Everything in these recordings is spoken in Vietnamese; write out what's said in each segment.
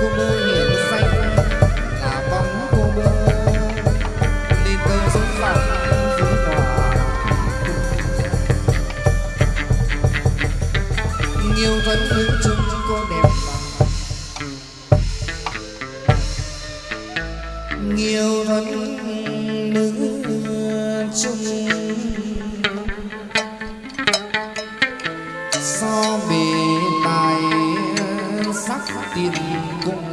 cô mơ hiển xanh là bóng cô mơ. Lên câu xuống dòng xuống cỏ nhiều thân hướng chung cô đẹp bằng nhiều thân nữ chung. So biệt تلكم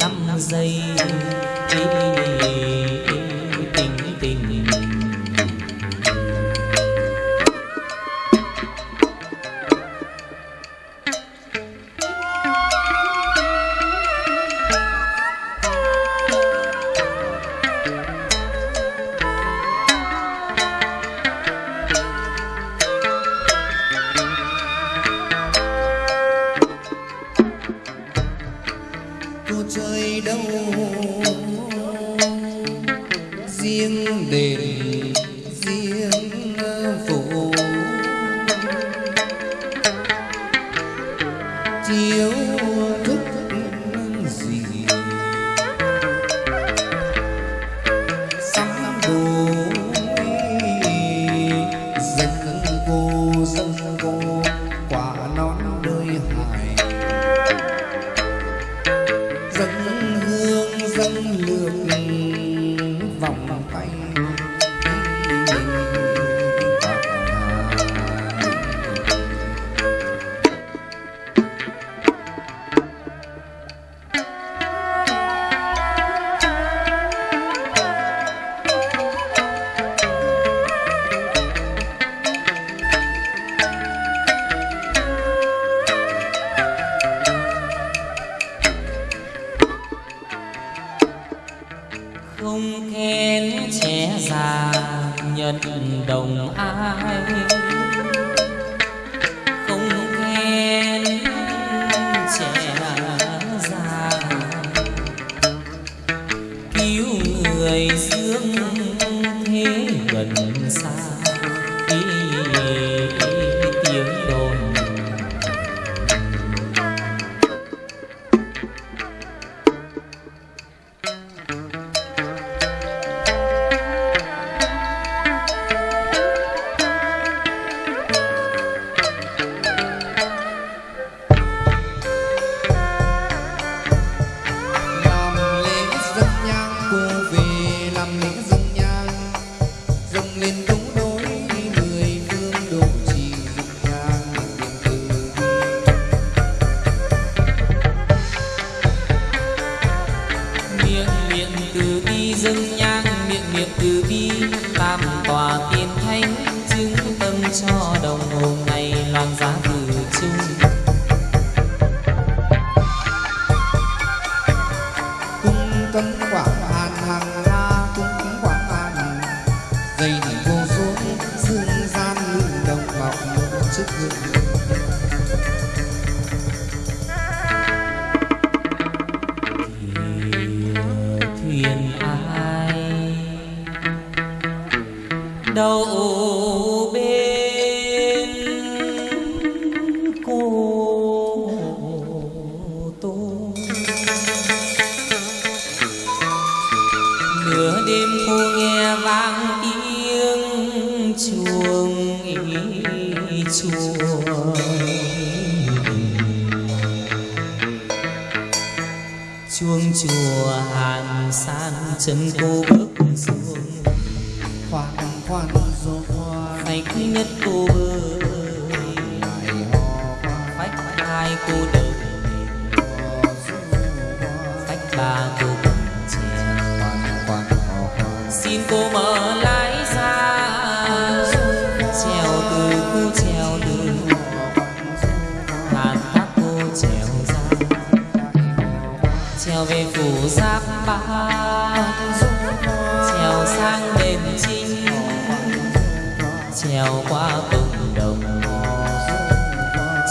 năm giây. đâu. Riêng đền to be đâu bên cô tôi. Nửa đêm cô nghe vang tiếng chuông ý chuông. Chuông chùa hàn san, chân cô bước là cô cần trèo xin cô mở lái ra. Trèo từ cô trèo từ. Hàn thác cô trèo ra. Trèo về phủ giáp ba. Trèo sang đền trinh trèo qua cộng đồng.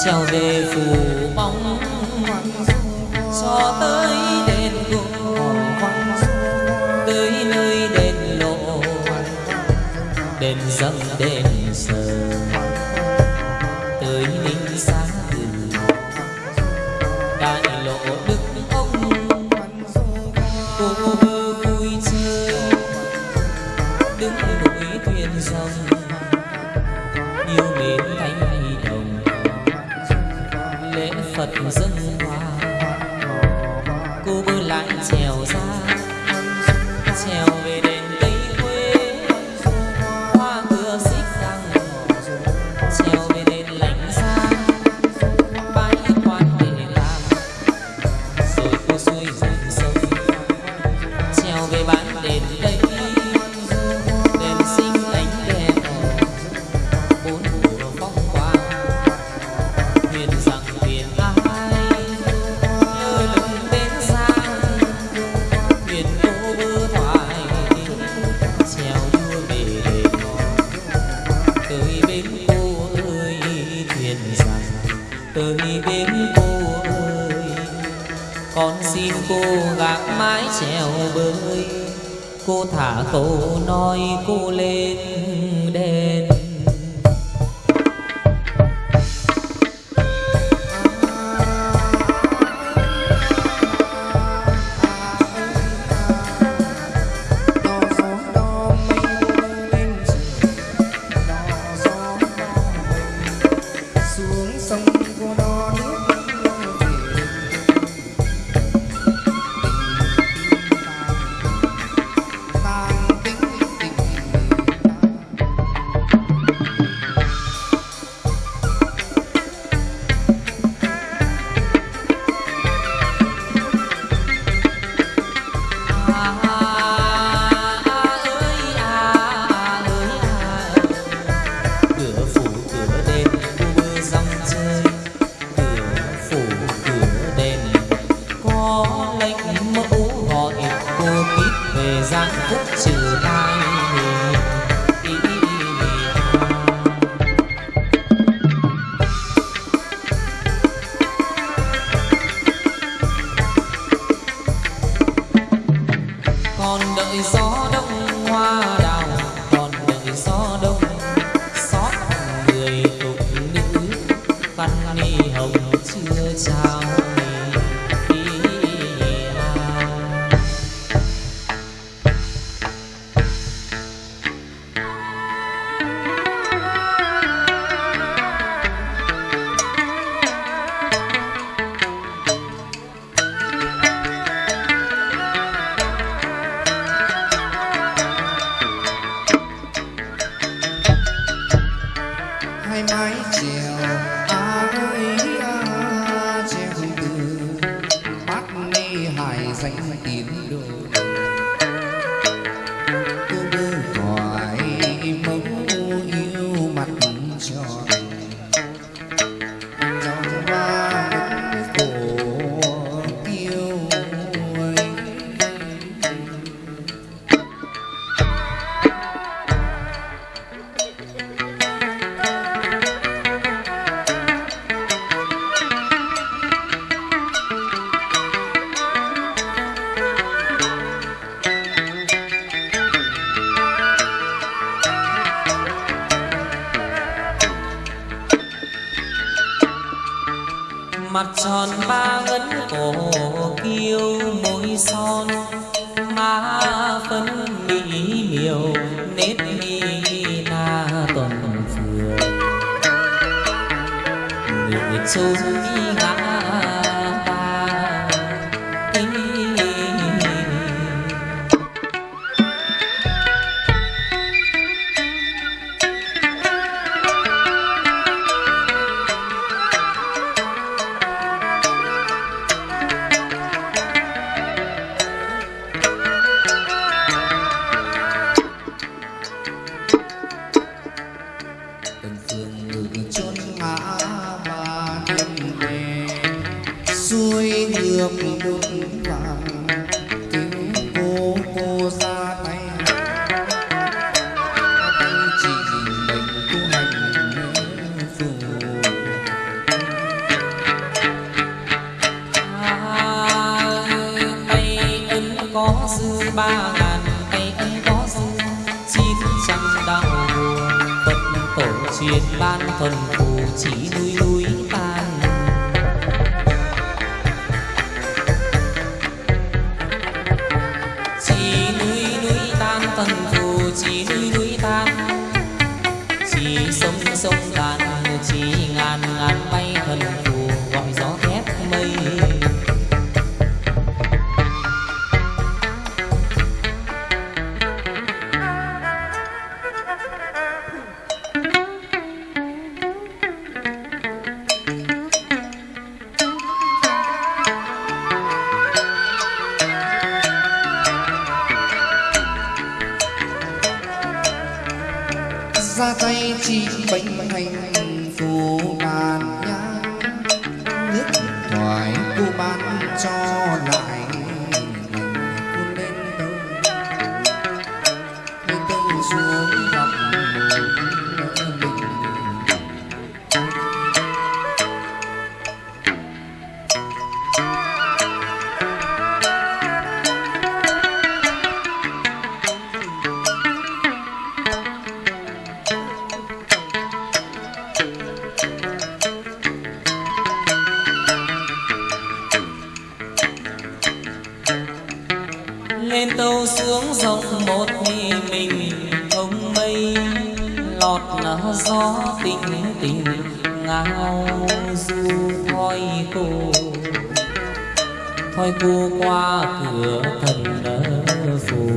Trèo về phủ bóng. Cho tới dâng đền sờ tới linh sáng từ đại lộ đức ông. Cô bơ vui chơi, đứng núi thuyền rồng, yêu mến thánh đồng. Lễ phật dâng hoa, cô bơ lại trèo ra. Tới bên cô ơi, con xin cô gác mái trèo bơi. Cô thả câu nói cô lên đèn hải danh tín đường mặt tròn ba ngấn cổ kiêu môi son. Má phấn mỹ miều nết mi na tuần phường người trốn ba ngàn tay ấy có dư chín trăm đạo buồn phật tổ truyền ban thần phù chỉ núi núi tan chỉ núi núi tan thần phù, chỉ núi núi tan chỉ sông sông tàn chỉ ngàn ngàn bay thần phù ra tay trị bệnh hành phù bàn nhang nước thoải cô ban cho lại lọt là gió tình tình, ngao du thoi cô thoi cô qua cửa thần phù.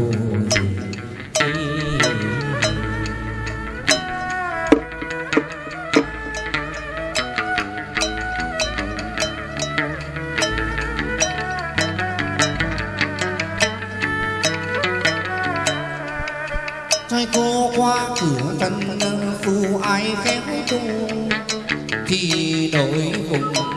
Thôi cô qua cửa thân phù ai khéo tu thì đổi vùng